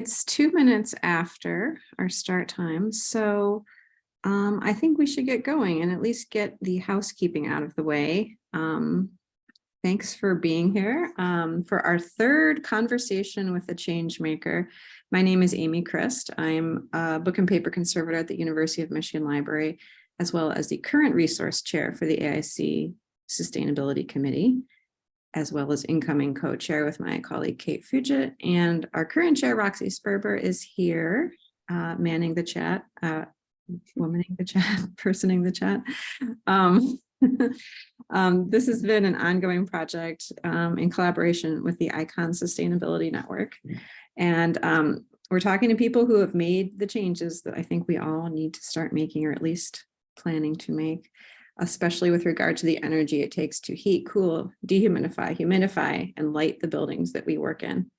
It's two minutes after our start time, so um, I think we should get going and at least get the housekeeping out of the way. Um, thanks for being here um, for our third conversation with a change maker. My name is Amy Christ. I'm a book and paper conservator at the University of Michigan Library, as well as the current resource chair for the AIC Sustainability Committee as well as incoming co-chair with my colleague Kate Fugit. And our current chair, Roxy Sperber, is here uh, manning the chat, uh, womaning the chat, personing the chat. Um, um, this has been an ongoing project um, in collaboration with the ICON Sustainability Network. And um, we're talking to people who have made the changes that I think we all need to start making, or at least planning to make especially with regard to the energy it takes to heat, cool, dehumidify, humidify, and light the buildings that we work in.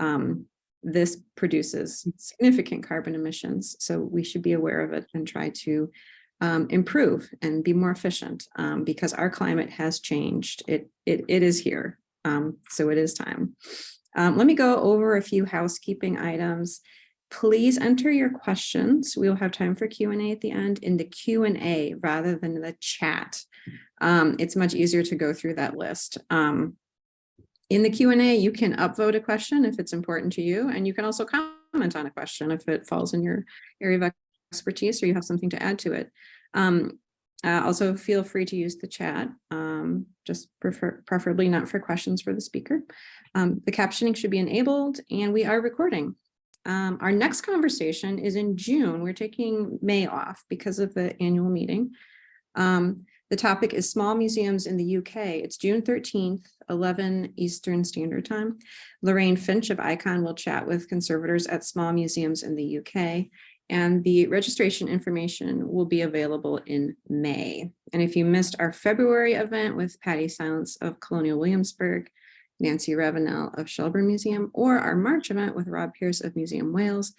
Um, this produces significant carbon emissions, so we should be aware of it and try to um, improve and be more efficient um, because our climate has changed. It, it, it is here, um, so it is time. Um, let me go over a few housekeeping items. Please enter your questions. We will have time for Q&A at the end in the Q&A rather than the chat. Um, it's much easier to go through that list. Um, in the Q&A, you can upvote a question if it's important to you, and you can also comment on a question if it falls in your area of expertise or you have something to add to it. Um, uh, also, feel free to use the chat, um, just prefer preferably not for questions for the speaker. Um, the captioning should be enabled, and we are recording. Um, our next conversation is in June. We're taking May off because of the annual meeting. Um, the topic is small museums in the UK. It's June 13th, 11 Eastern Standard Time. Lorraine Finch of ICON will chat with conservators at small museums in the UK and the registration information will be available in May. And if you missed our February event with Patty Silence of Colonial Williamsburg, Nancy Ravenel of Shelburne Museum, or our March event with Rob Pierce of Museum Wales.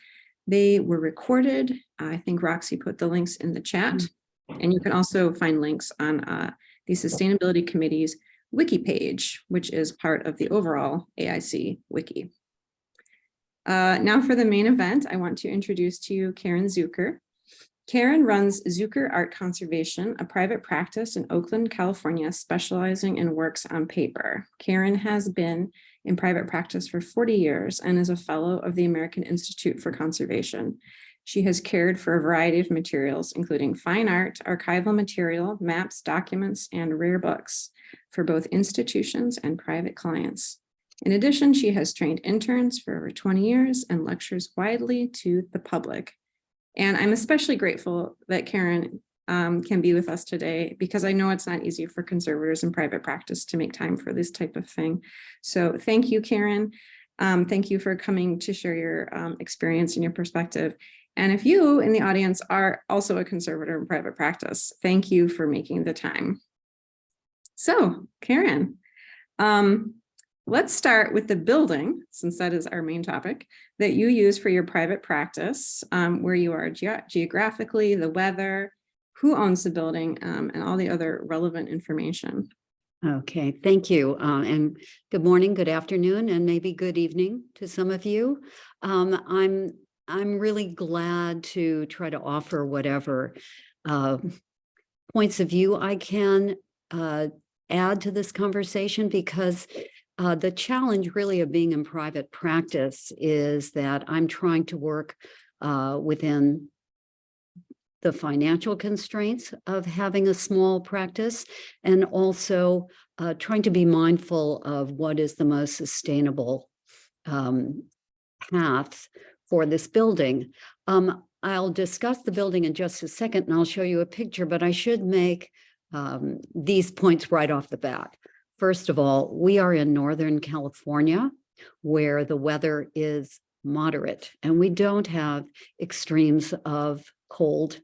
They were recorded. I think Roxy put the links in the chat. And you can also find links on uh, the Sustainability Committee's wiki page, which is part of the overall AIC wiki. Uh, now for the main event, I want to introduce to you Karen Zukor. Karen runs Zukor Art Conservation, a private practice in Oakland, California, specializing in works on paper. Karen has been in private practice for 40 years and is a fellow of the American Institute for Conservation. She has cared for a variety of materials, including fine art, archival material, maps, documents, and rare books for both institutions and private clients. In addition, she has trained interns for over 20 years and lectures widely to the public. And I'm especially grateful that Karen um, can be with us today because I know it's not easy for conservators in private practice to make time for this type of thing. So thank you, Karen. Um, thank you for coming to share your um, experience and your perspective. And if you in the audience are also a conservator in private practice, thank you for making the time. So Karen, um, Let's start with the building, since that is our main topic, that you use for your private practice, um, where you are ge geographically, the weather, who owns the building, um, and all the other relevant information. Okay, thank you. Uh, and good morning, good afternoon, and maybe good evening to some of you. Um, I'm I'm really glad to try to offer whatever uh, points of view I can uh, add to this conversation because uh, the challenge really of being in private practice is that I'm trying to work uh, within the financial constraints of having a small practice and also uh, trying to be mindful of what is the most sustainable um, path for this building. Um, I'll discuss the building in just a second and I'll show you a picture, but I should make um, these points right off the bat. First of all, we are in Northern California where the weather is moderate and we don't have extremes of cold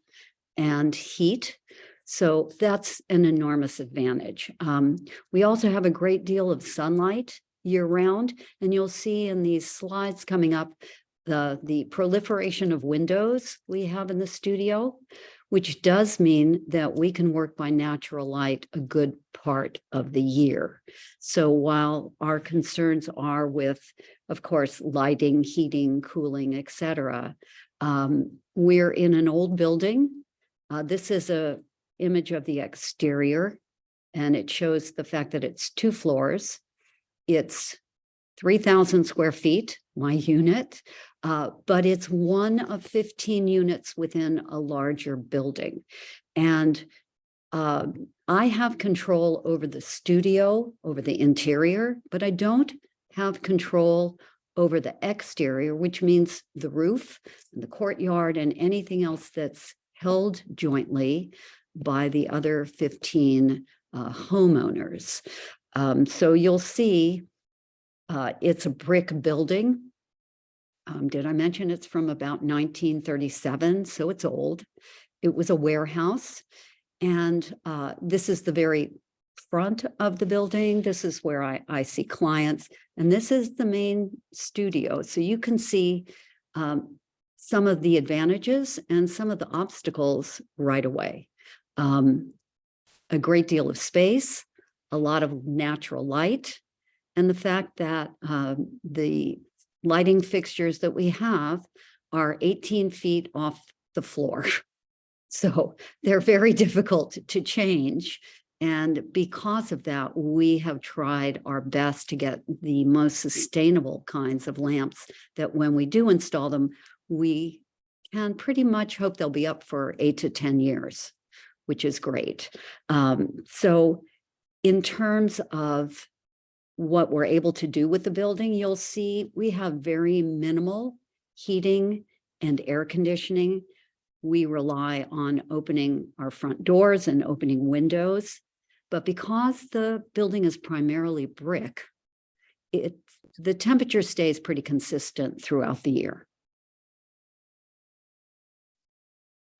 and heat. So that's an enormous advantage. Um, we also have a great deal of sunlight year round, and you'll see in these slides coming up the, the proliferation of windows we have in the studio which does mean that we can work by natural light a good part of the year. So while our concerns are with of course, lighting, heating, cooling, et cetera. Um, we're in an old building. Uh, this is a image of the exterior and it shows the fact that it's two floors. It's three thousand square feet, my unit, uh, but it's one of fifteen units within a larger building. And um, I have control over the studio, over the interior, but I don't have control over the exterior, which means the roof, the courtyard, and anything else that's held jointly by the other 15 uh, homeowners. Um, so you'll see uh, it's a brick building. Um, did I mention it's from about 1937? So it's old. It was a warehouse. And uh, this is the very front of the building. This is where I, I see clients. And this is the main studio. So you can see um, some of the advantages and some of the obstacles right away. Um, a great deal of space, a lot of natural light, and the fact that um, the lighting fixtures that we have are 18 feet off the floor. So they're very difficult to change. And because of that, we have tried our best to get the most sustainable kinds of lamps that when we do install them, we can pretty much hope they'll be up for eight to 10 years, which is great. Um, so in terms of what we're able to do with the building, you'll see we have very minimal heating and air conditioning. We rely on opening our front doors and opening windows. But because the building is primarily brick, it, the temperature stays pretty consistent throughout the year.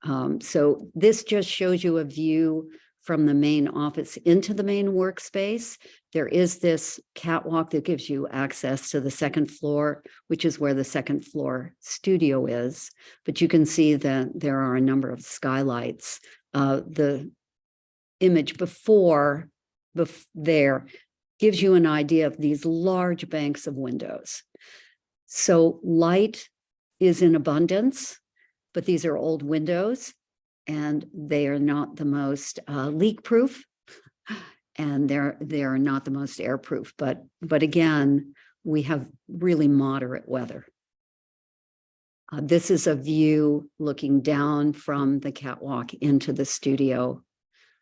Um, so this just shows you a view from the main office into the main workspace. There is this catwalk that gives you access to the second floor, which is where the second floor studio is. But you can see that there are a number of skylights. Uh, the image before bef there gives you an idea of these large banks of windows. So light is in abundance, but these are old windows and they are not the most uh, leak proof and they're they're not the most airproof but but again we have really moderate weather. Uh, this is a view looking down from the catwalk into the studio.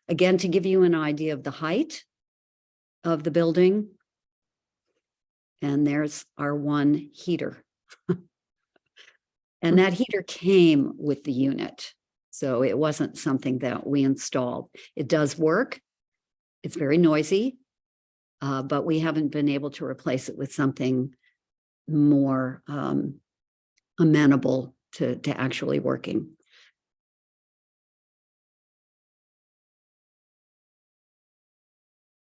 Again to give you an idea of the height of the building and there's our one heater. And that heater came with the unit so it wasn't something that we installed. It does work. It's very noisy, uh, but we haven't been able to replace it with something more um, amenable to, to actually working.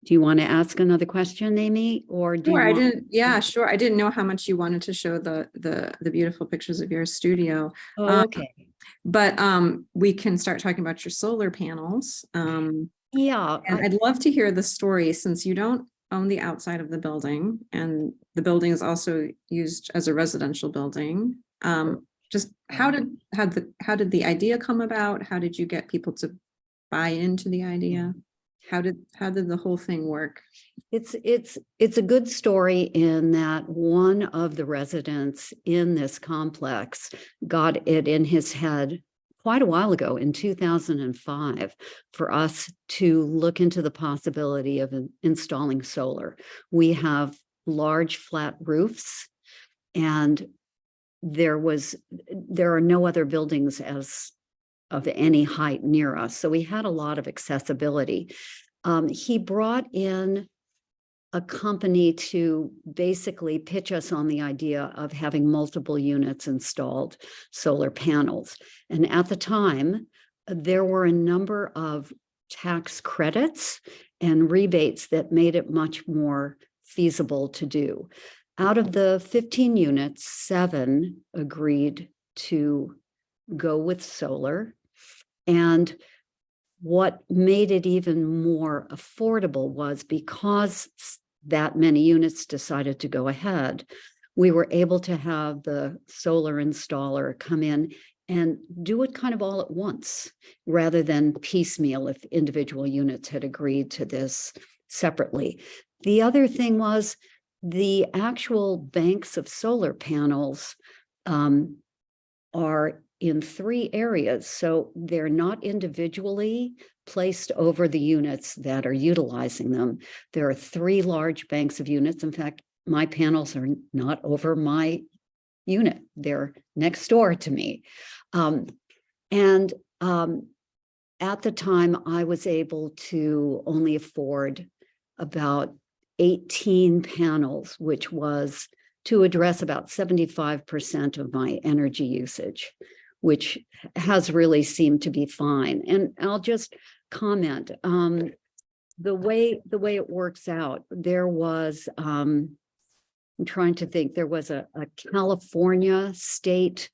Do you want to ask another question, Amy, or do you Sure, I didn't, yeah, sure. I didn't know how much you wanted to show the, the, the beautiful pictures of your studio. Oh, um, Okay, But um, we can start talking about your solar panels. Um, yeah, and I'd love to hear the story since you don't own the outside of the building and the building is also used as a residential building. Um, just how did, how the, how did the idea come about? How did you get people to buy into the idea? How did, how did the whole thing work? It's, it's, it's a good story in that one of the residents in this complex got it in his head quite a while ago in two thousand and five for us to look into the possibility of installing solar. We have large flat roofs and there was, there are no other buildings as of any height near us. So we had a lot of accessibility. Um, he brought in a company to basically pitch us on the idea of having multiple units installed solar panels. And at the time, there were a number of tax credits and rebates that made it much more feasible to do. Out of the 15 units, seven agreed to go with solar. And what made it even more affordable was because that many units decided to go ahead, we were able to have the solar installer come in and do it kind of all at once, rather than piecemeal if individual units had agreed to this separately. The other thing was the actual banks of solar panels um, are in three areas. So they're not individually placed over the units that are utilizing them. There are three large banks of units. In fact, my panels are not over my unit. They're next door to me. Um, and um, at the time, I was able to only afford about 18 panels, which was to address about 75% of my energy usage, which has really seemed to be fine. And I'll just comment, um, the way, the way it works out, there was, um, I'm trying to think, there was a, a California state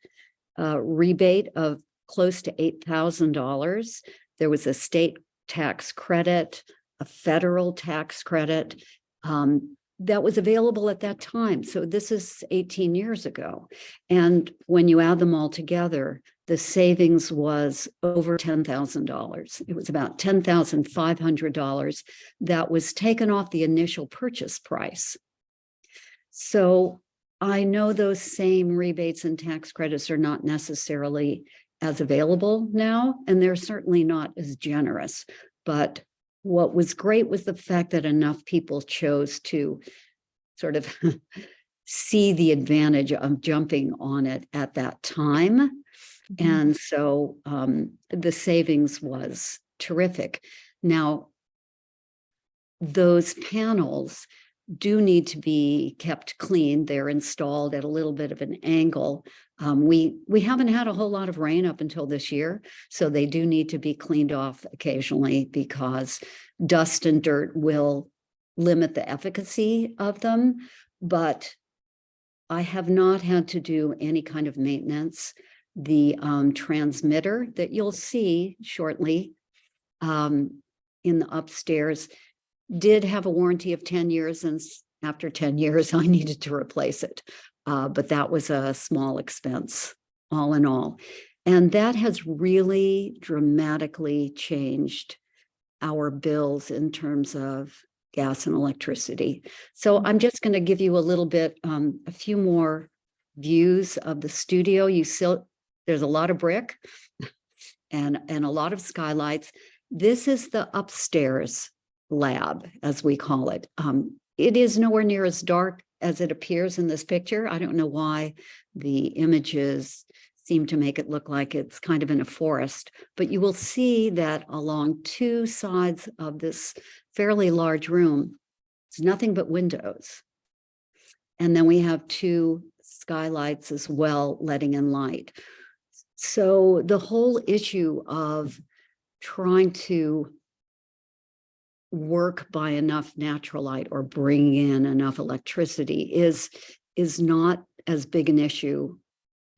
uh, rebate of close to $8,000. There was a state tax credit, a federal tax credit, um, that was available at that time. So this is 18 years ago. And when you add them all together, the savings was over $10,000. It was about $10,500 that was taken off the initial purchase price. So I know those same rebates and tax credits are not necessarily as available now, and they're certainly not as generous. But what was great was the fact that enough people chose to sort of see the advantage of jumping on it at that time. Mhm. And so um, the savings was terrific. Now, those panels do need to be kept clean. They're installed at a little bit of an angle. Um, we we haven't had a whole lot of rain up until this year, so they do need to be cleaned off occasionally because dust and dirt will limit the efficacy of them. But I have not had to do any kind of maintenance. The um, transmitter that you'll see shortly um, in the upstairs did have a warranty of 10 years and after 10 years, I needed to replace it. Uh, but that was a small expense, all in all. And that has really dramatically changed our bills in terms of gas and electricity. So I'm just going to give you a little bit, um, a few more views of the studio. You still, there's a lot of brick and, and a lot of skylights. This is the upstairs lab, as we call it. Um, it is nowhere near as dark as it appears in this picture. I don't know why the images seem to make it look like it's kind of in a forest, but you will see that along two sides of this fairly large room, it's nothing but windows. And then we have two skylights as well, letting in light. So the whole issue of trying to work by enough natural light or bring in enough electricity is, is not as big an issue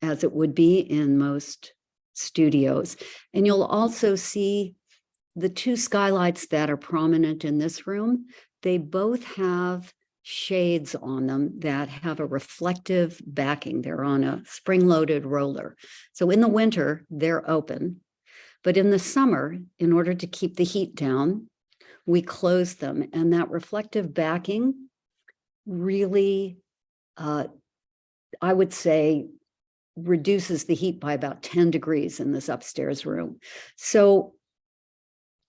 as it would be in most studios. And you'll also see the two skylights that are prominent in this room, they both have shades on them that have a reflective backing. They're on a spring-loaded roller. So in the winter, they're open. But in the summer, in order to keep the heat down, we close them and that reflective backing really, uh, I would say, reduces the heat by about 10 degrees in this upstairs room. So,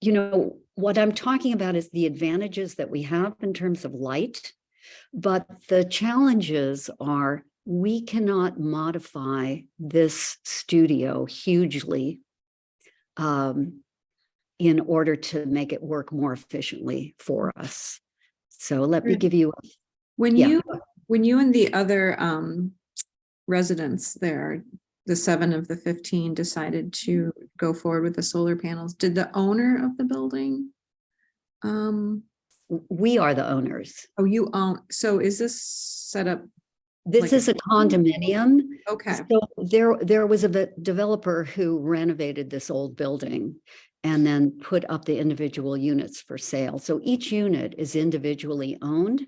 you know, what I'm talking about is the advantages that we have in terms of light, but the challenges are we cannot modify this studio hugely um, in order to make it work more efficiently for us. So let me give you, When Yeah. you, when you and the other um residents there, the seven of the fifteen decided to go forward with the solar panels, did the owner of the building? Um, we are the owners. oh, you own, so is this set up? This Like is a condominium. Okay, So there, there was a developer who renovated this old building and then put up the individual units for sale. So each unit is individually owned.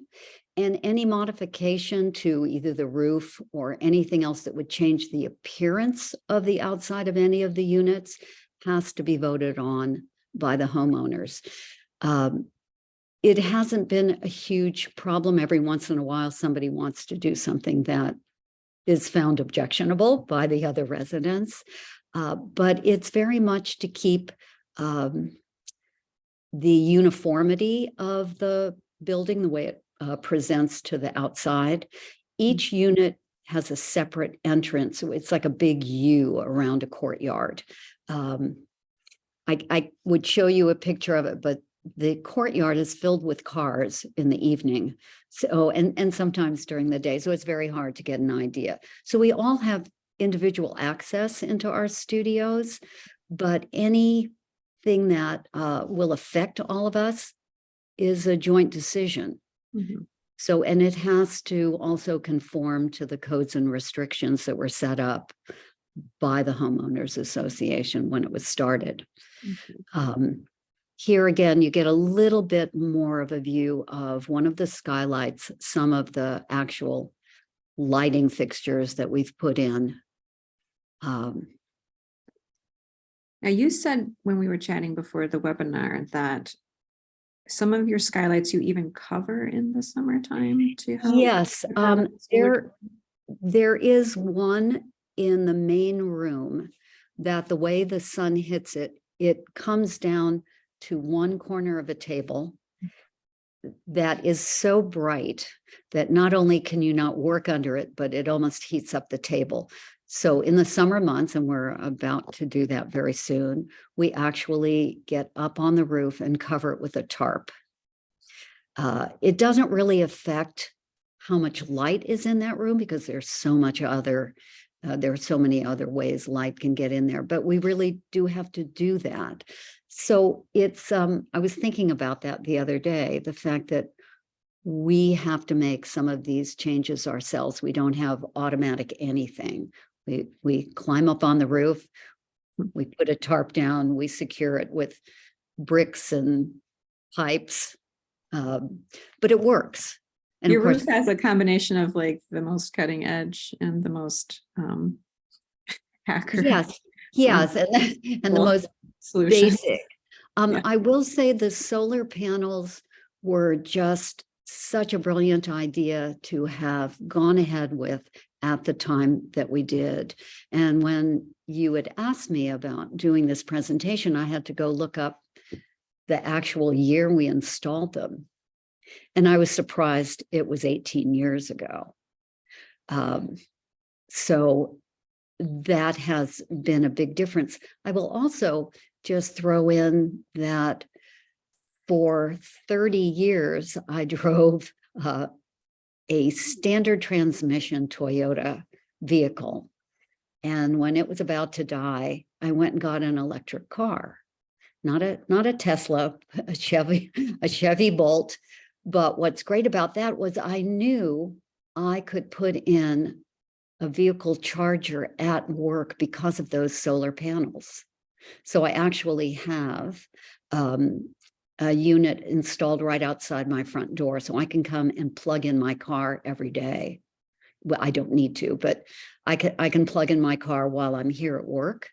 and any modification to either the roof or anything else that would change the appearance of the outside of any of the units has to be voted on by the homeowners. Um, it hasn't been a huge problem. Every once in a while, somebody wants to do something that is found objectionable by the other residents. Uh, but it's very much to keep um, the uniformity of the building, the way it uh, presents to the outside. Each unit has a separate entrance. so It's like a big U around a courtyard. Um, I, I would show you a picture of it, but the courtyard is filled with cars in the evening. So, and, and sometimes during the day. So it's very hard to get an idea. So we all have individual access into our studios, but anything that uh, will affect all of us is a joint decision. Mhm. So, and it has to also conform to the codes and restrictions that were set up by the homeowners association when it was started. Mhm. Um, here again, you get a little bit more of a view of one of the skylights, some of the actual lighting fixtures that we've put in. Um, Now, you said when we were chatting before the webinar that some of your skylights you even cover in the summertime to help. yes, um, there, there is one in the main room that the way the sun hits it, it comes down to one corner of a table that is so bright that not only can you not work under it, but it almost heats up the table. So in the summer months, and we're about to do that very soon, we actually get up on the roof and cover it with a tarp. Uh, it doesn't really affect how much light is in that room because there's so much other, uh, there are so many other ways light can get in there, but we really do have to do that. So it's, um, I was thinking about that the other day, the fact that we have to make some of these changes ourselves. We don't have automatic anything. We, we climb up on the roof, we put a tarp down, we secure it with bricks and pipes. Um, but it works. And of Your course, roof has a combination of like the most cutting edge and the most um hacker yes, yes, and, and the most solution. basic. Um, Yeah. I will say the solar panels were just such a brilliant idea to have gone ahead with at the time that we did. And when you had asked me about doing this presentation, I had to go look up the actual year we installed them. And I was surprised it was 18 years ago. Um, so that has been a big difference. I will also just throw in that for 30 years, I drove uh, a standard transmission Toyota vehicle. And when it was about to die, I went and got an electric car. Not a, not a Tesla, a Chevy, a Chevy Bolt. But what's great about that was I knew I could put in a vehicle charger at work because of those solar panels. So I actually have um, a unit installed right outside my front door, so I can come and plug in my car every day. Well, I don't need to, but I can, I can plug in my car while I'm here at work.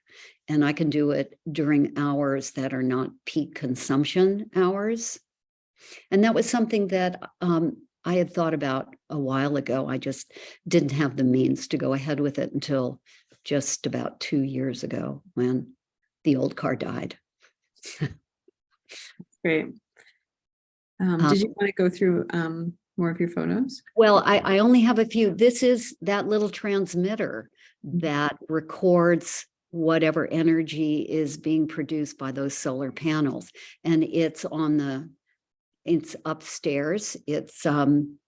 And I can do it during hours that are not peak consumption hours. And that was something that um, I had thought about a while ago. I just didn't have the means to go ahead with it until just about two years ago when the old car died. Great. Um, Um, did you want to go through um more of your photos? Well, I, I only have a few. This is that little transmitter that records whatever energy is being produced by those solar panels. And it's on the, it's upstairs. It's um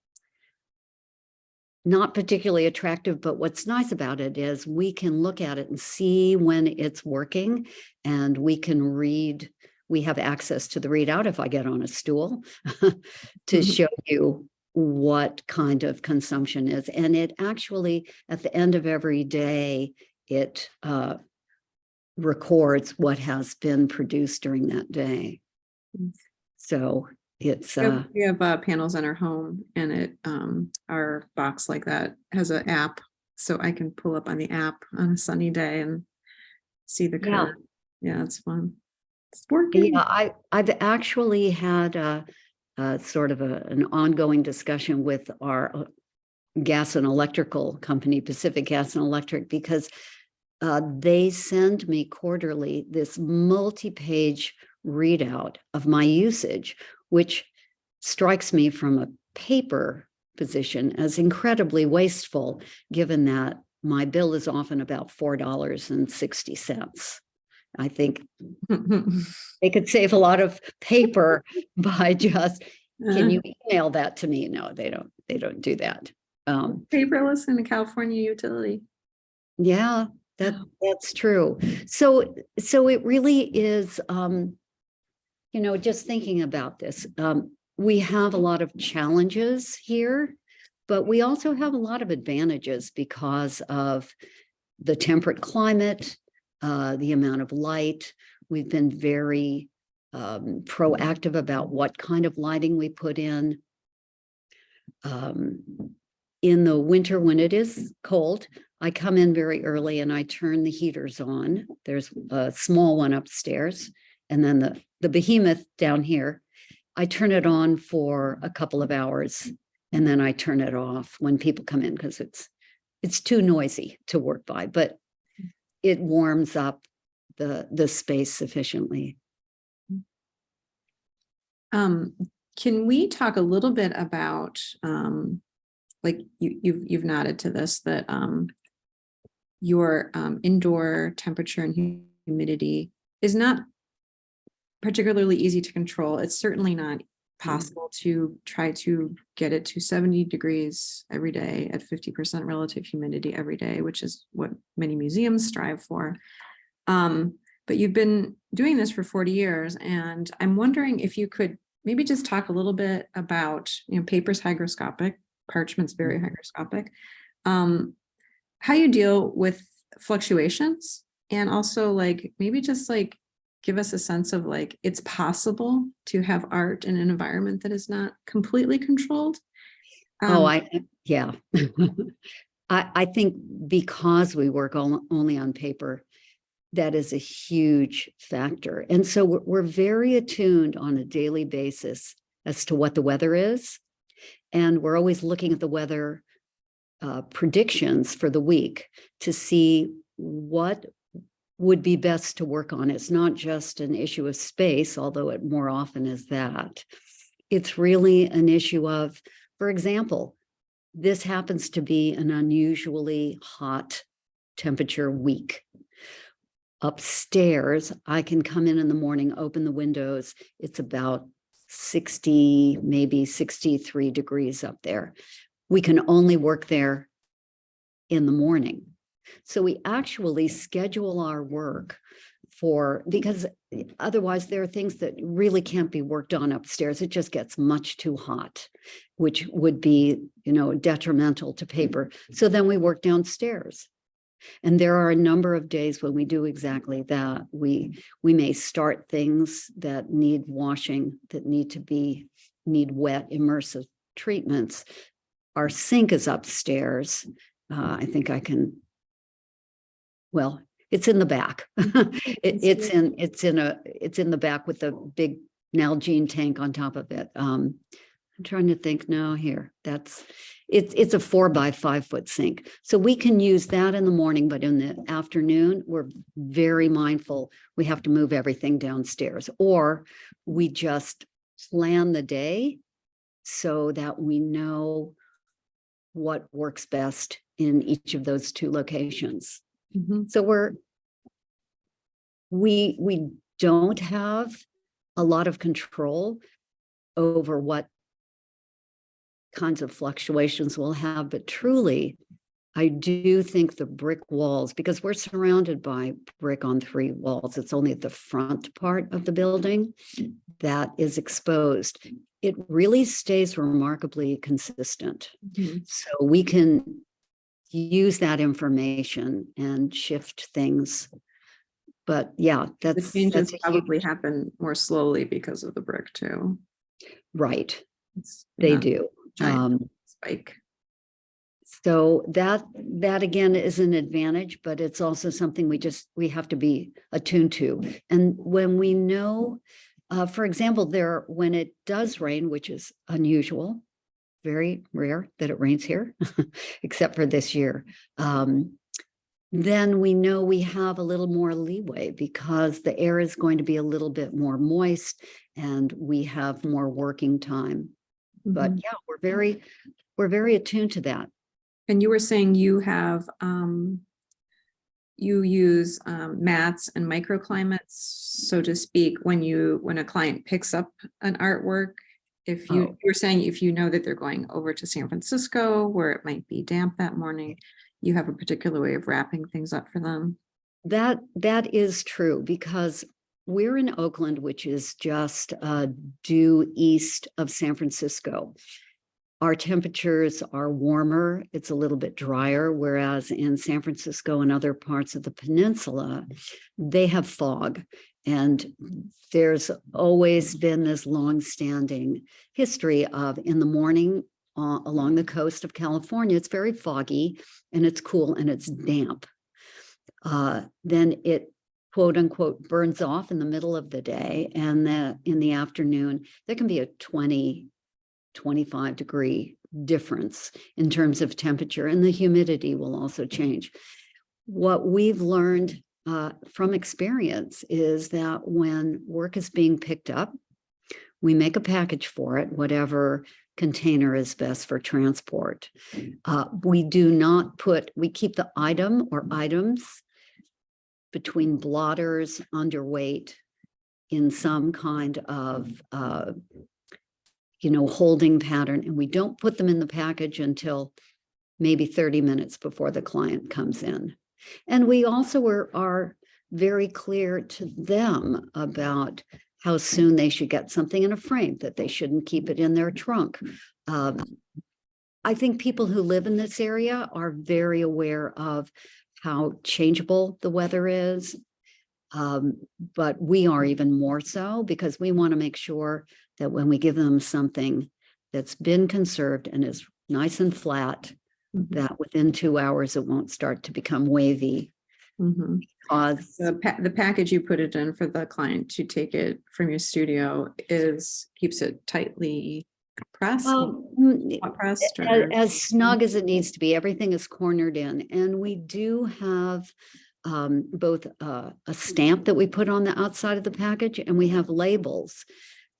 not particularly attractive, but what's nice about it is we can look at it and see when it's working and we can read, we have access to the readout if I get on a stool to Mhm. show you what kind of consumption is. And it actually, at the end of every day, it uh, records what has been produced during that day. So it's, We have- uh, We have uh, panels in our home and it, um, our box like that has an app. So I can pull up on the app on a sunny day and see the Yeah. Yeah, it's fun. It's working. Yeah, I, I've actually had a, a sort of a, an ongoing discussion with our uh, gas and electrical company, Pacific Gas and Electric, because uh, they send me quarterly this multi-page readout of my usage, which strikes me from a paper position as incredibly wasteful, given that my bill is often about four dollars and sixty cents. I think they could save a lot of paper by just, can Uh, you email that to me? No, they don't, they don't do that. Um, Paperless in a California utility. yeah, that, that's true. So, so it really is, um, you know, just thinking about this, um, we have a lot of challenges here, but we also have a lot of advantages because of the temperate climate, uh, the amount of light. We've been very um, proactive about what kind of lighting we put in. Um, in the winter, when it is cold, I come in very early and I turn the heaters on. There's a small one upstairs and then the, the behemoth down here. I turn it on for a couple of hours and then I turn it off when people come in because it's, it's too noisy to work by, but it warms up the, the space sufficiently. Um, can we talk a little bit about, um, like you, you've, you've nodded to this, that, um, your, um, indoor temperature and humidity is not particularly easy to control. It's certainly not possible to try to get it to seventy degrees every day at fifty percent relative humidity every day, which is what many museums strive for. Um, but you've been doing this for 40 years and I'm wondering if you could maybe just talk a little bit about, you know, paper's hygroscopic, parchment's very hygroscopic. Um, how you deal with fluctuations and also like, maybe just like give us a sense of like, it's possible to have art in an environment that is not completely controlled. Oh, Um, I, yeah. I, I think because we work on, only on paper, that is a huge factor. And so we're, we're very attuned on a daily basis as to what the weather is. And we're always looking at the weather uh, predictions for the week to see what would be best to work on. It's not just an issue of space, although it more often is that. It's really an issue of, for example, this happens to be an unusually hot temperature week. Upstairs, I can come in in the morning, open the windows. It's about 60, maybe 63 degrees up there. We can only work there in the morning. So we actually schedule our work for, because otherwise there are things that really can't be worked on upstairs. It just gets much too hot, which would be, you know, detrimental to paper. So then we work downstairs. And there are a number of days when we do exactly that. We, we may start things that need washing, that need to be, need wet immersive treatments. Our sink is upstairs. Uh, I think I can, well, it's in the back. It, it's in, it's in a, it's in the back with the big Nalgene tank on top of it. Um, I'm trying to think now here, that's, it's, it's a four by five foot sink. So we can use that in the morning, but in the afternoon, we're very mindful. We have to move everything downstairs or we just plan the day so that we know what works best in each of those two locations. Mhm. So we're, we, we don't have a lot of control over what kinds of fluctuations we'll have, but truly, I do think the brick walls, because we're surrounded by brick on three walls, it's only the front part of the building that is exposed. It really stays remarkably consistent. Mhm. So we can use that information and shift things. But yeah, The that's. changes that's huge- probably happen more slowly because of the brick too. Right, It's they do. Um, Spike. So that, that again is an advantage, but it's also something we just, we have to be attuned to. And when we know, uh, for example, there, when it does rain, which is unusual, very rare that it rains here, except for this year. Um, then we know we have a little more leeway because the air is going to be a little bit more moist and we have more working time. But Mhm. yeah, we're very, we're very attuned to that. And you were saying you have, um, you use, um, mats and microclimates, so to speak, when you, when a client picks up an artwork. If you, Oh. were saying if you know that they're going over to San Francisco where it might be damp that morning, you have a particular way of wrapping things up for them. That, that is true because we're in Oakland, which is just uh, due east of San Francisco. Our temperatures are warmer, it's a little bit drier, whereas in San Francisco and other parts of the peninsula, they have fog. And there's always been this longstanding history of in the morning uh, along the coast of California, it's very foggy and it's cool and it's damp uh, then it quote unquote burns off in the middle of the day and that in the afternoon, there can be a 20, 25 degree difference in terms of temperature and the humidity will also change. What we've learned uh, from experience is that when work is being picked up, we make a package for it, whatever container is best for transport. Uh, we do not put, we keep the item or items between blotters, underweight, in some kind of, uh, you know, holding pattern, and we don't put them in the package until maybe 30 minutes before the client comes in. And we also are, are very clear to them about how soon they should get something in a frame, that they shouldn't keep it in their trunk. Um, I think people who live in this area are very aware of how changeable the weather is. Um, but we are even more so because we want to make sure that when we give them something that's been conserved and is nice and flat. That within two hours, it won't start to become wavy. Mhm. Cause The pa- the package you put it in for the client to take it from your studio is, keeps it tightly pressed, well, mm, pressed a- as snug as it needs to be, everything is cornered in, and we do have um, both uh, a stamp that we put on the outside of the package, and we have labels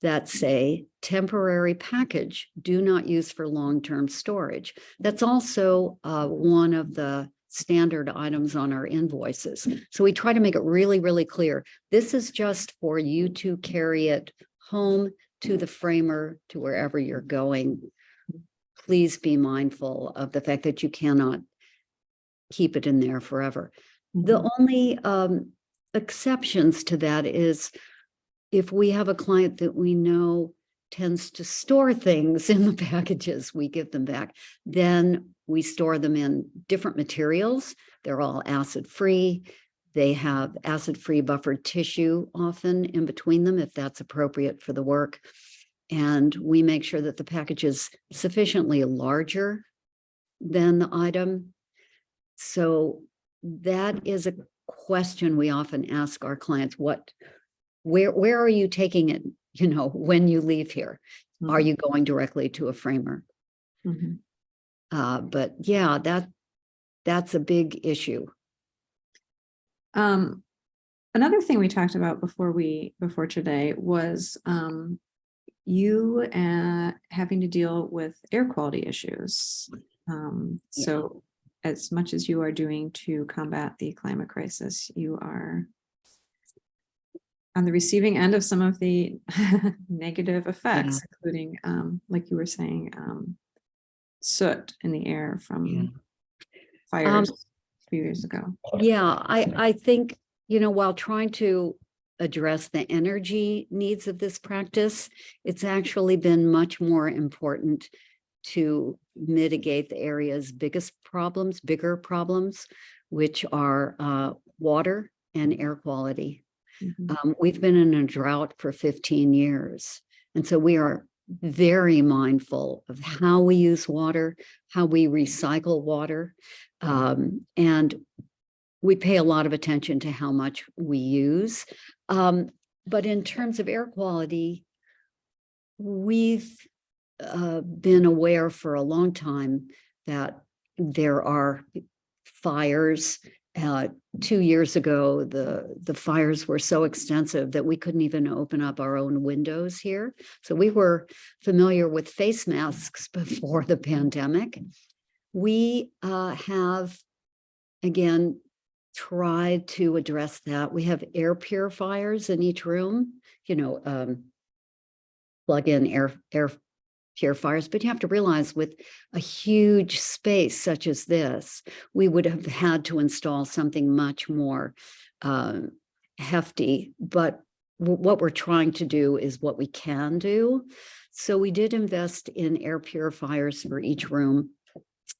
that say temporary package, do not use for long-term storage. That's also uh, one of the standard items on our invoices. So we try to make it really, really clear. This is just for you to carry it home to the framer, to wherever you're going. Please be mindful of the fact that you cannot keep it in there forever. The Mhm. only um exceptions to that is if we have a client that we know tends to store things in the packages, we give them back, then we store them in different materials. They're all acid-free. They have acid-free buffered tissue often in between them if that's appropriate for the work. And we make sure that the package is sufficiently larger than the item. So that is a question we often ask our clients, what, where, where are you taking it? You know, when you leave here, are Mhm. you going directly to a framer? Mhm. Uh, but yeah, that, that's a big issue. Um, another thing we talked about before we, before today was, um, you, uh, having to deal with air quality issues. Um, Yeah. so as much as you are doing to combat the climate crisis, you are on the receiving end of some of the negative effects, including, um, like you were saying, um, soot in the air Yeah. from fires a few years ago. Yeah, I, I think, you know, while trying to address the energy needs of this practice, it's actually been much more important to mitigate the area's biggest problems, bigger problems, which are uh, water and air quality. Mhm. Um, we've been in a drought for fifteen years. And so we are very mindful of how we use water, how we recycle water. Um, and we pay a lot of attention to how much we use. Um, but in terms of air quality, we've uh, been aware for a long time that there are fires. Uh, two years ago, the, the fires were so extensive that we couldn't even open up our own windows here. So we were familiar with face masks before the pandemic. We uh, have, again, tried to address that. We have air purifiers in each room, you know, um, plug in air, air purifiers, but you have to realize with a huge space such as this, we would have had to install something much more um, hefty, but what we're trying to do is what we can do. So we did invest in air purifiers for each room.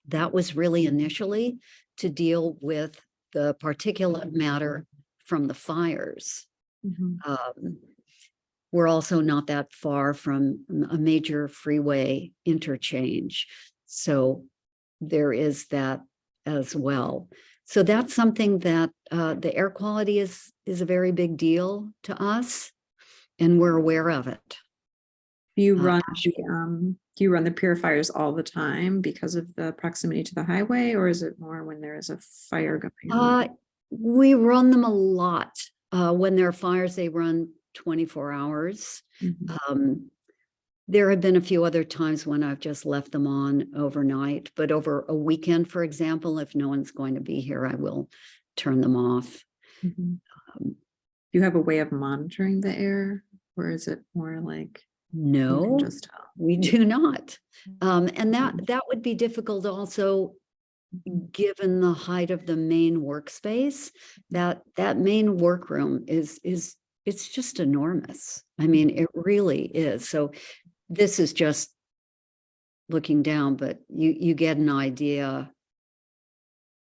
That was really initially to deal with the particulate matter from the fires. Mhm. Um, We're also not that far from a major freeway interchange. So there is that as well. So that's something that uh, the air quality is, is a very big deal to us. And we're aware of it. Do you Uh, run, the, um, you run the purifiers all the time because of the proximity to the highway, or is it more when there is a fire going on? Uh, we run them a lot. Uh, when there are fires, they run twenty-four hours. Mhm. Um, there have been a few other times when I've just left them on overnight, but over a weekend, for example, if no one's going to be here, I will turn them off. Mhm. Um, Do you have a way of monitoring the air, or is it more like? No, Just we do not. Um, and that, that would be difficult also, given the height of the main workspace, that, that main workroom is, is, it's just enormous. I mean, it really is. So this is just looking down, but you, you get an idea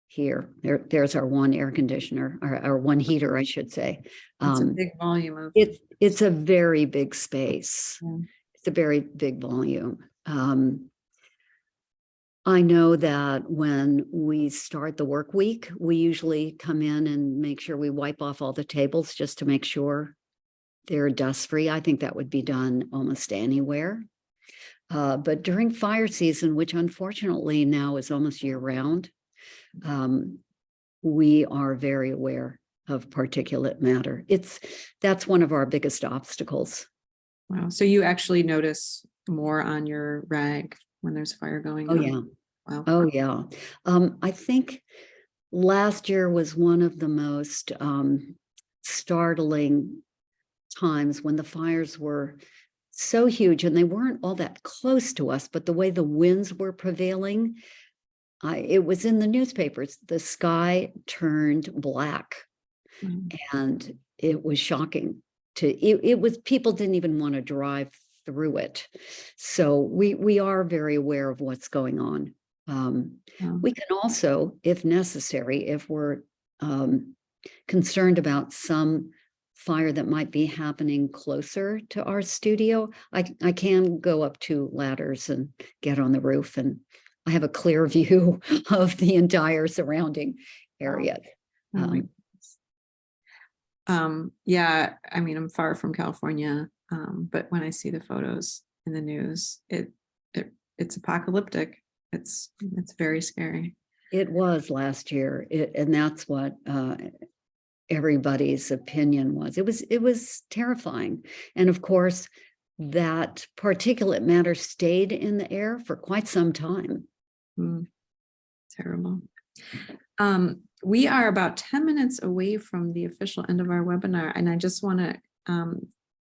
here. There, there's our one air conditioner, or our one heater, I should say. It's a Um, big volume of. it's, it's a very big space. Yeah. It's a very big volume. Um, I know that when we start the work week, we usually come in and make sure we wipe off all the tables just to make sure they're dust free. I think that would be done almost anywhere. Uh, but during fire season, which unfortunately now is almost year round, um, we are very aware of particulate matter. It's, that's one of our biggest obstacles. Wow, so you actually notice more on your rag when there's fire going Oh, on? yeah. Wow. Oh, yeah. Um, I think last year was one of the most um, startling times when the fires were so huge and they weren't all that close to us, but the way the winds were prevailing, I, it was in the newspapers. The sky turned black Mm. and it was shocking to, it, it was, people didn't even want to drive through it. So we, we are very aware of what's going on. Um, Wow. we can also, if necessary, if we're um, concerned about some fire that might be happening closer to our studio, I, I can go up two ladders and get on the roof and I have a clear view of the entire surrounding area. Oh Um. Um, yeah, I mean, I'm far from California, um, but when I see the photos in the news, it, it, it's apocalyptic. It's, it's very scary. It was last year, it, and that's what uh, everybody's opinion was. It was, it was terrifying. And of course, that particulate matter stayed in the air for quite some time. Hmm. Terrible. Um, we are about ten minutes away from the official end of our webinar, and I just want to um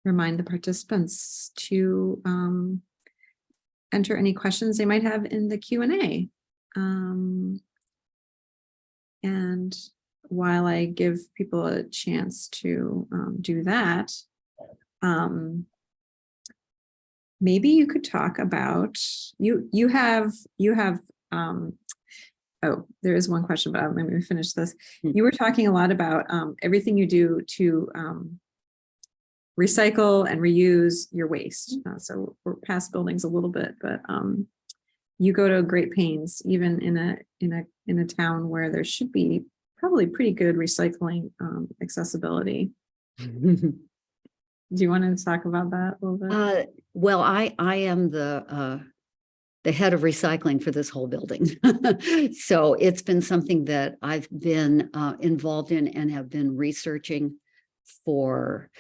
remind the participants to um enter any questions they might have in the Q and A. Um, and while I give people a chance to um, do that, um, maybe you could talk about you. You have you have um, oh, there is one question, but uh, let me finish this. Hmm. You were talking a lot about um, everything you do to um, recycle and reuse your waste. Uh, so we're past buildings a little bit, but um, you go to great pains, even in a in a in a town where there should be probably pretty good recycling um, accessibility. Do you want to talk about that a little bit? Uh, well, I, I am the, uh, the head of recycling for this whole building. So it's been something that I've been, uh, involved in and have been researching for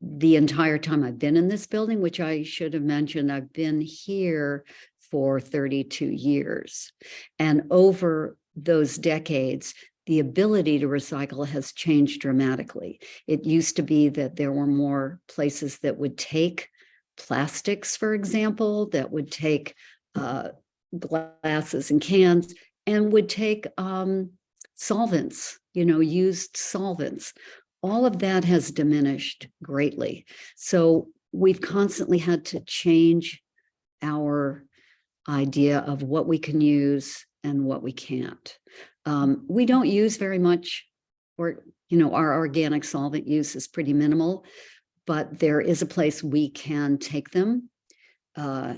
the entire time I've been in this building, which I should have mentioned, I've been here for thirty-two years. And over those decades, the ability to recycle has changed dramatically. It used to be that there were more places that would take plastics, for example, that would take uh, glasses and cans and would take um, solvents, you know, used solvents. All of that has diminished greatly. So we've constantly had to change our idea of what we can use and what we can't. Um, we don't use very much, or, you know, our organic solvent use is pretty minimal, but there is a place we can take them, uh,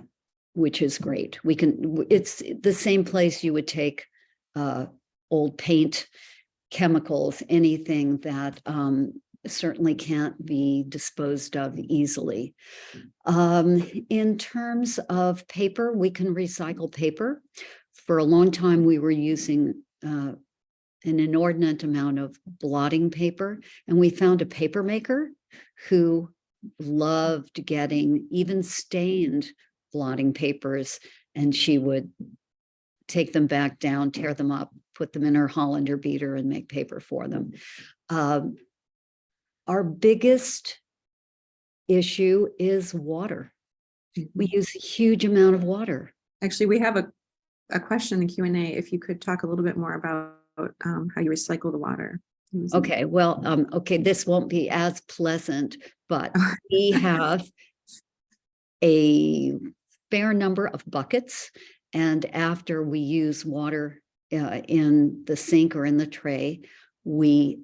which is great. We can, it's the same place you would take uh, old paint, chemicals, anything that um, certainly can't be disposed of easily. Um, in terms of paper, we can recycle paper. For a long time, we were using uh, an inordinate amount of blotting paper, and we found a paper maker who loved getting even stained blotting papers, and she would take them back down, tear them up, put them in her Hollander beater and make paper for them. Um, our biggest issue is water. We use a huge amount of water. Actually, we have a, a question in the Q and A. If you could talk a little bit more about um, how you recycle the water. Okay, well, um, okay, this won't be as pleasant, but we have a fair number of buckets. And after we use water uh, in the sink or in the tray, we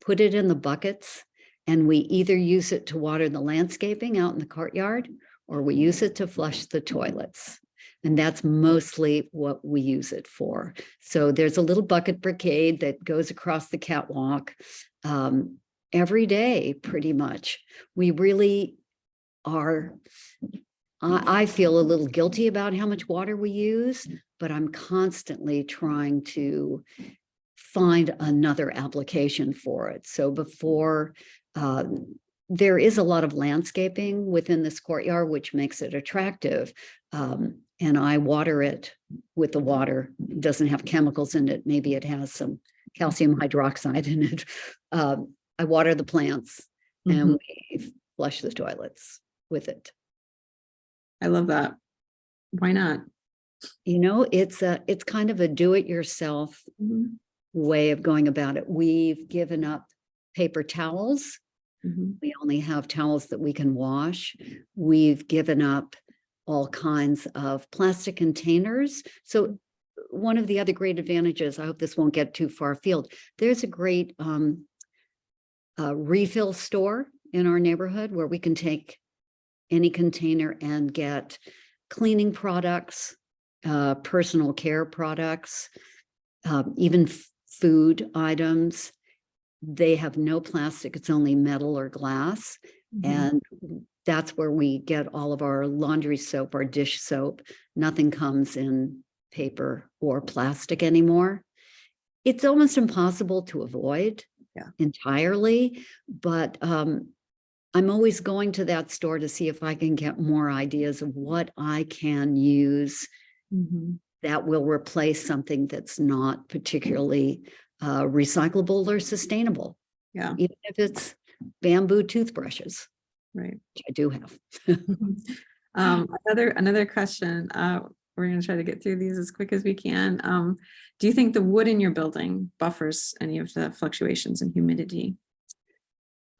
put it in the buckets and we either use it to water the landscaping out in the courtyard or we use it to flush the toilets. And that's mostly what we use it for. So there's a little bucket brigade that goes across the catwalk um, every day, pretty much. We really are, I, I feel a little guilty about how much water we use, but I'm constantly trying to find another application for it. So before, um, there is a lot of landscaping within this courtyard, which makes it attractive. Um, and I water it with the water. It Doesn't have chemicals in it. Maybe it has some calcium hydroxide in it. Um, I water the plants Mhm. and we flush the toilets with it. I love that. Why not? You know, it's a, it's kind of a do-it-yourself Mhm, way of going about it. We've given up paper towels. mhm. We only have towels that we can wash. We've given up all kinds of plastic containers. So one of the other great advantages, I hope this won't get too far afield, there's a great um, uh, refill store in our neighborhood where we can take any container and get cleaning products, uh, personal care products, um, even food items. They have no plastic, it's only metal or glass. Mhm. And that's where we get all of our laundry soap, our dish soap. Nothing comes in paper or plastic anymore. It's almost impossible to avoid Yeah. entirely, but um, I'm always going to that store to see if I can get more ideas of what I can use Mhm. that will replace something that's not particularly uh, recyclable or sustainable, Yeah, even if it's bamboo toothbrushes, right. which I do have. Um, another, another question, uh, we're gonna try to get through these as quick as we can. Um, do you think the wood in your building buffers any of the fluctuations in humidity?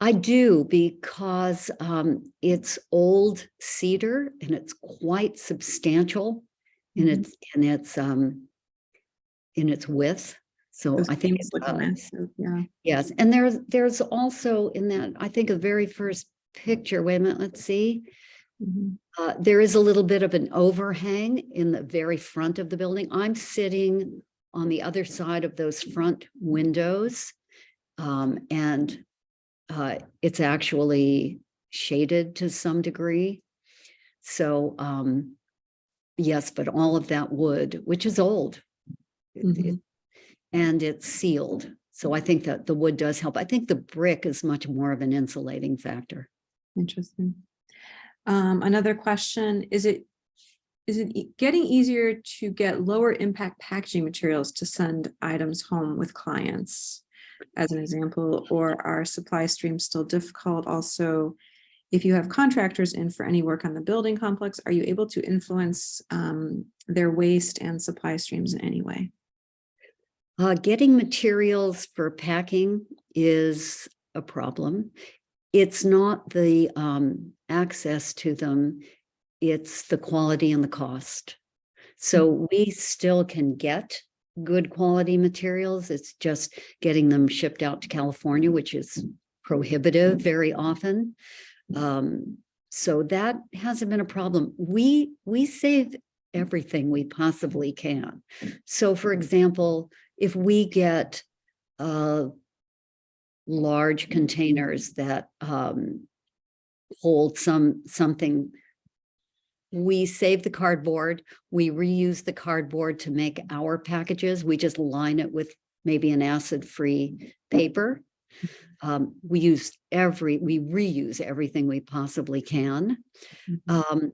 I do because um, it's old cedar and it's quite substantial in Mhm. its in its um in its width. So Those I think, beams it look does. massive, yeah. yes, and there's, there's also in that, I think the very first picture, wait a minute, let's see. Mhm. Uh, there is a little bit of an overhang in the very front of the building. I'm sitting on the other side of those front windows. Um, and uh, it's actually shaded to some degree. So, um, yes, but all of that wood, which is old. it- Mhm. it- And it's sealed. So I think that the wood does help. I think the brick is much more of an insulating factor. Interesting. Um, another question, is it, is it e- getting easier to get lower impact packaging materials to send items home with clients? As an example, or are supply streams still difficult? Also, if you have contractors in for any work on the building complex, are you able to influence um, their waste and supply streams in any way? Uh, getting materials for packing is a problem. It's not the um, access to them, it's the quality and the cost. So we still can get good quality materials. It's just getting them shipped out to California, which is prohibitive very often. Um, so that hasn't been a problem. We, we save everything we possibly can. So for example, if we get uh large containers that um hold some, something, we save the cardboard, we reuse the cardboard to make our packages. We just line it with maybe an acid-free paper. Um, we use every, we reuse everything we possibly can. Mhm. Um,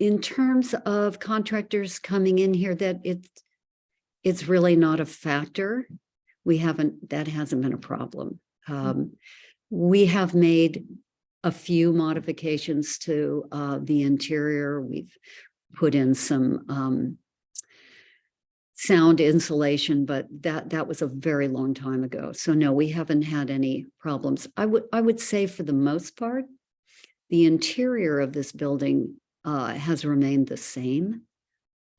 in terms of contractors coming in here, that it's, it's really not a factor. We haven't, that hasn't been a problem. Um, we have made a few modifications to, uh, the interior. We've put in some, um, sound insulation, but that, that was a very long time ago. So no, we haven't had any problems. I would, I would say for the most part, the interior of this building uh, has remained the same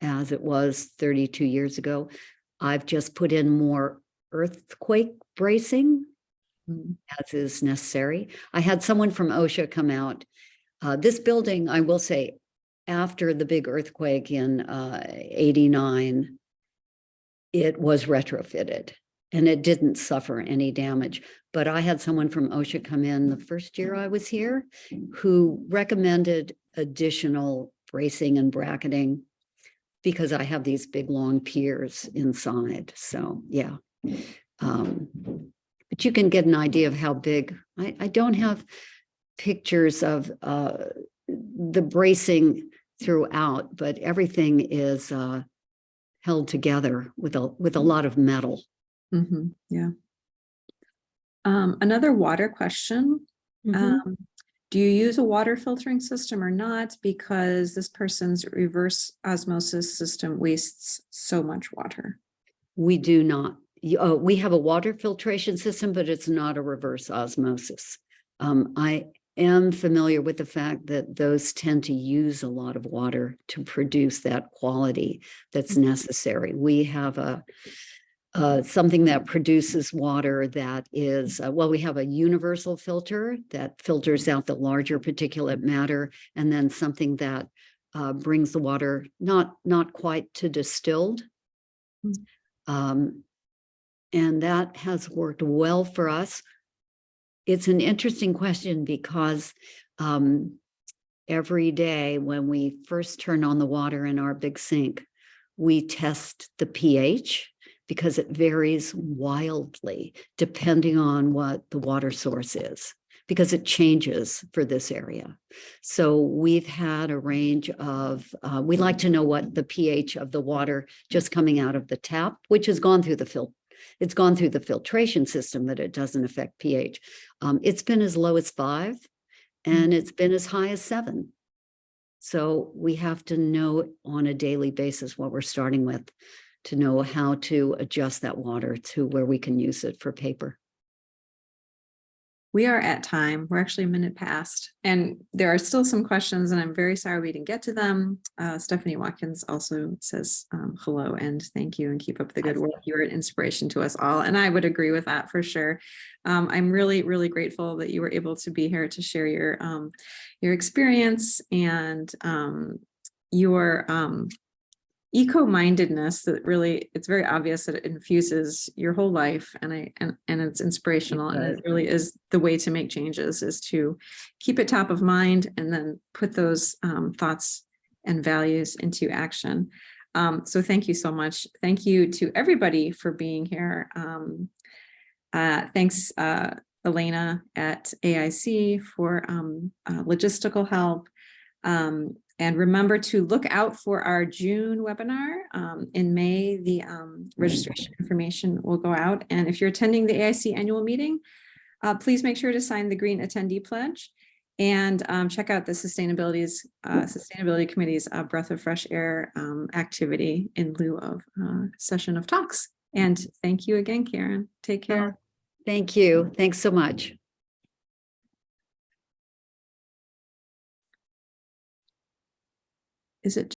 as it was 32 years ago. I've just put in more earthquake bracing Mm, as is necessary. I had someone from OSHA come out. Uh, this building, I will say, after the big earthquake in uh, 89, it was retrofitted and it didn't suffer any damage. But I had someone from OSHA come in the first year I was here who recommended additional bracing and bracketing because I have these big, long piers inside. So, yeah. Um, but you can get an idea of how big. I, I don't have pictures of uh, the bracing throughout, but everything is uh, held together with a, with a lot of metal. mhm, Yeah. Um, another water question. Um, do you use a water filtering system or not? Because this person's reverse osmosis system wastes so much water. We do not, oh, we have a water filtration system, but it's not a reverse osmosis. Um, I am familiar with the fact that those tend to use a lot of water to produce that quality that's necessary. We have a uh, something that produces water that is, uh, well, we have a universal filter that filters out the larger particulate matter, and then something that uh, brings the water not, not quite to distilled. Mm. Um, and that has worked well for us. It's an interesting question because um, every day when we first turn on the water in our big sink, we test the pH because it varies wildly depending on what the water source is, because it changes for this area. So we've had a range of, uh, we like to know what the pH of the water just coming out of the tap, which has gone through the filter. It's gone through the filtration system, but it doesn't affect pH. Um, it's been as low as five and it's been as high as seven. So we have to know on a daily basis what we're starting with to know how to adjust that water to where we can use it for paper. We are at time. We're actually a minute past. And there are still some questions and I'm very sorry we didn't get to them. Uh, Stephanie Watkins also says um, hello and thank you and keep up the good work. You're an inspiration to us all. And I would agree with that for sure. Um, I'm really, really grateful that you were able to be here to share your, um, your experience and um, your um, eco-mindedness that really, it's very obvious that it infuses your whole life and I, and, and it's inspirational and it really is the way to make changes is to keep it top of mind and then put those um, thoughts and values into action. Um, so thank you so much. Thank you to everybody for being here. Um, uh, thanks, uh, Elena at AIC for um, uh, logistical help. And remember to look out for our June webinar. Um, in May, the um, registration information will go out. And if you're attending the AIC annual meeting, uh, please make sure to sign the green attendee pledge and um, check out the sustainabilities, uh, sustainability committee's uh, breath of fresh air um, activity in lieu of uh, session of talks. And thank you again, Karen. Take care. Thank you. Thanks so much. Is it